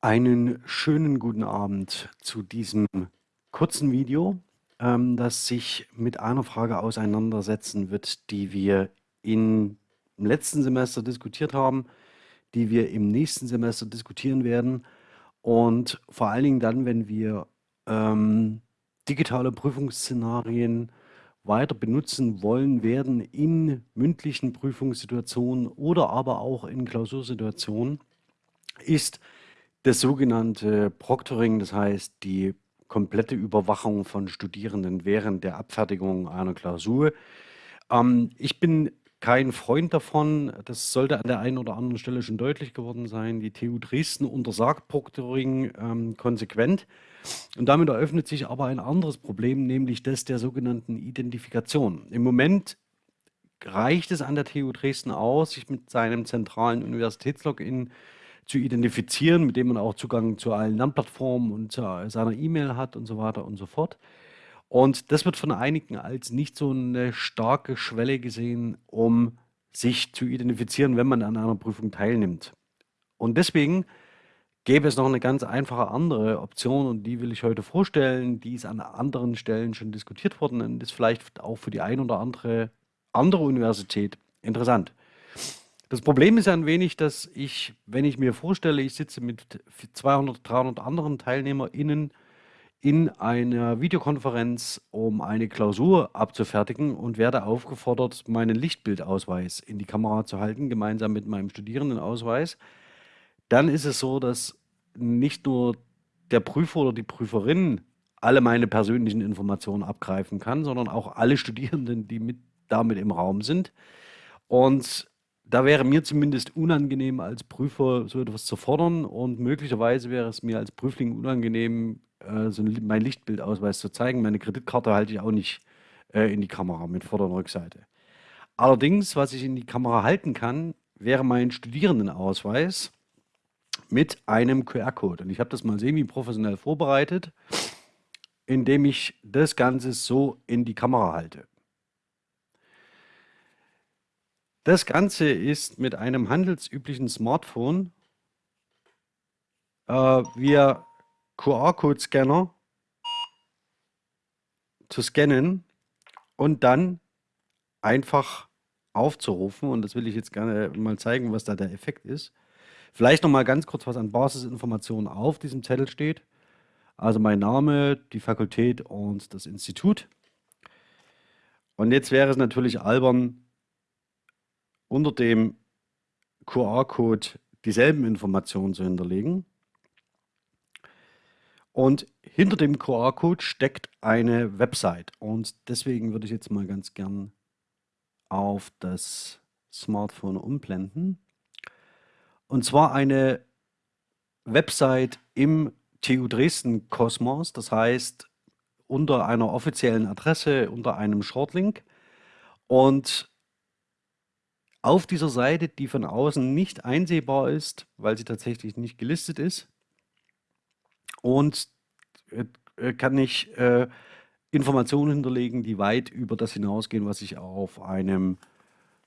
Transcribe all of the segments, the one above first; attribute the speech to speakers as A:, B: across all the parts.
A: Einen schönen guten Abend zu diesem kurzen Video, ähm, das sich mit einer Frage auseinandersetzen wird, die wir in, im letzten Semester diskutiert haben, die wir im nächsten Semester diskutieren werden. Und vor allen Dingen dann, wenn wir ähm, digitale Prüfungsszenarien weiter benutzen wollen werden in mündlichen Prüfungssituationen oder aber auch in Klausursituationen, ist das sogenannte Proctoring, das heißt die komplette Überwachung von Studierenden während der Abfertigung einer Klausur. Ähm, ich bin kein Freund davon. Das sollte an der einen oder anderen Stelle schon deutlich geworden sein. Die TU Dresden untersagt Proctoring ähm, konsequent. Und damit eröffnet sich aber ein anderes Problem, nämlich das der sogenannten Identifikation. Im Moment reicht es an der TU Dresden aus, sich mit seinem zentralen Universitätslogin zu identifizieren, mit dem man auch Zugang zu allen Lernplattformen und zu seiner E-Mail hat und so weiter und so fort. Und das wird von einigen als nicht so eine starke Schwelle gesehen, um sich zu identifizieren, wenn man an einer Prüfung teilnimmt. Und deswegen gäbe es noch eine ganz einfache andere Option und die will ich heute vorstellen. Die ist an anderen Stellen schon diskutiert worden und ist vielleicht auch für die ein oder andere andere Universität interessant. Das Problem ist ein wenig, dass ich, wenn ich mir vorstelle, ich sitze mit 200, 300 anderen TeilnehmerInnen in einer Videokonferenz, um eine Klausur abzufertigen und werde aufgefordert, meinen Lichtbildausweis in die Kamera zu halten, gemeinsam mit meinem Studierendenausweis, dann ist es so, dass nicht nur der Prüfer oder die Prüferin alle meine persönlichen Informationen abgreifen kann, sondern auch alle Studierenden, die mit damit im Raum sind. Und da wäre mir zumindest unangenehm als Prüfer so etwas zu fordern und möglicherweise wäre es mir als Prüfling unangenehm, äh, so ein, mein Lichtbildausweis zu zeigen. Meine Kreditkarte halte ich auch nicht äh, in die Kamera mit Vorder- und Rückseite. Allerdings, was ich in die Kamera halten kann, wäre mein Studierendenausweis mit einem QR-Code. Und ich habe das mal semi-professionell vorbereitet, indem ich das Ganze so in die Kamera halte. Das Ganze ist mit einem handelsüblichen Smartphone äh, via QR-Code-Scanner zu scannen und dann einfach aufzurufen. Und das will ich jetzt gerne mal zeigen, was da der Effekt ist. Vielleicht noch mal ganz kurz, was an Basisinformationen auf diesem Zettel steht. Also mein Name, die Fakultät und das Institut. Und jetzt wäre es natürlich albern, unter dem QR-Code dieselben Informationen zu hinterlegen. Und hinter dem QR-Code steckt eine Website. Und deswegen würde ich jetzt mal ganz gern auf das Smartphone umblenden. Und zwar eine Website im TU Dresden Kosmos, das heißt unter einer offiziellen Adresse, unter einem Shortlink. Und auf dieser Seite, die von außen nicht einsehbar ist, weil sie tatsächlich nicht gelistet ist. Und äh, äh, kann ich äh, Informationen hinterlegen, die weit über das hinausgehen, was ich auf einem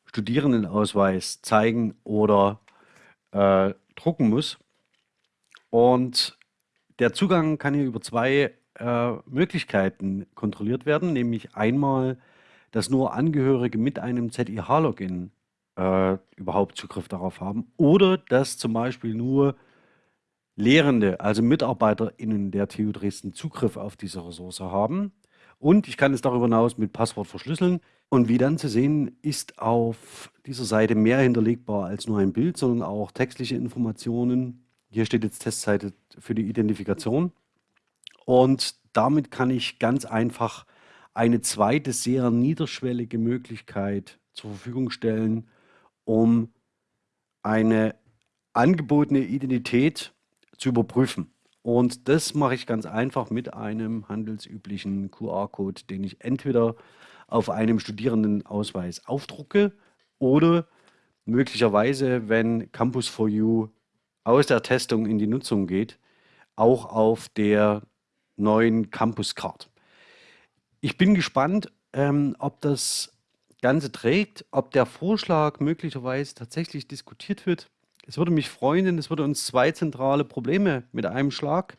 A: Studierendenausweis zeigen oder äh, drucken muss. Und der Zugang kann hier über zwei äh, Möglichkeiten kontrolliert werden, nämlich einmal, dass nur Angehörige mit einem ZIH-Login äh, überhaupt Zugriff darauf haben. Oder dass zum Beispiel nur Lehrende, also MitarbeiterInnen der TU Dresden Zugriff auf diese Ressource haben. Und ich kann es darüber hinaus mit Passwort verschlüsseln. Und wie dann zu sehen, ist auf dieser Seite mehr hinterlegbar als nur ein Bild, sondern auch textliche Informationen. Hier steht jetzt Testseite für die Identifikation. Und damit kann ich ganz einfach eine zweite, sehr niederschwellige Möglichkeit zur Verfügung stellen, um eine angebotene Identität zu überprüfen. Und das mache ich ganz einfach mit einem handelsüblichen QR-Code, den ich entweder auf einem Studierendenausweis aufdrucke oder möglicherweise, wenn Campus for You aus der Testung in die Nutzung geht, auch auf der neuen Campus Card. Ich bin gespannt, ähm, ob das Ganze trägt, ob der Vorschlag möglicherweise tatsächlich diskutiert wird Es würde mich freuen, denn es würde uns zwei zentrale Probleme mit einem Schlag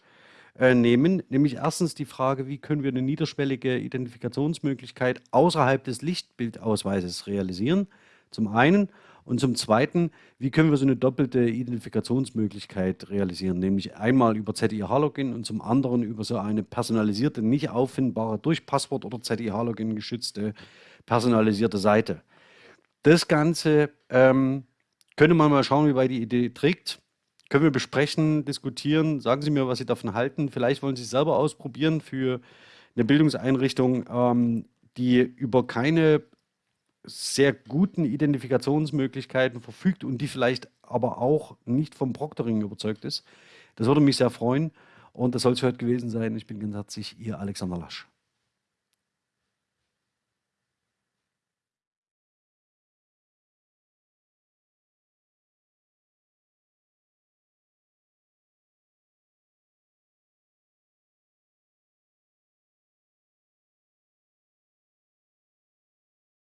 A: äh, nehmen. Nämlich erstens die Frage, wie können wir eine niederschwellige Identifikationsmöglichkeit außerhalb des Lichtbildausweises realisieren? Zum einen. Und zum Zweiten, wie können wir so eine doppelte Identifikationsmöglichkeit realisieren, nämlich einmal über ZIH-Login und zum anderen über so eine personalisierte, nicht auffindbare, durch Passwort oder ZIH-Login geschützte personalisierte Seite. Das Ganze ähm, könnte man mal schauen, wie weit die Idee trägt. Können wir besprechen, diskutieren. Sagen Sie mir, was Sie davon halten. Vielleicht wollen Sie es selber ausprobieren für eine Bildungseinrichtung, ähm, die über keine sehr guten Identifikationsmöglichkeiten verfügt und die vielleicht aber auch nicht vom Proctoring überzeugt ist. Das würde mich sehr freuen und das soll es heute gewesen sein. Ich bin ganz herzlich Ihr Alexander Lasch.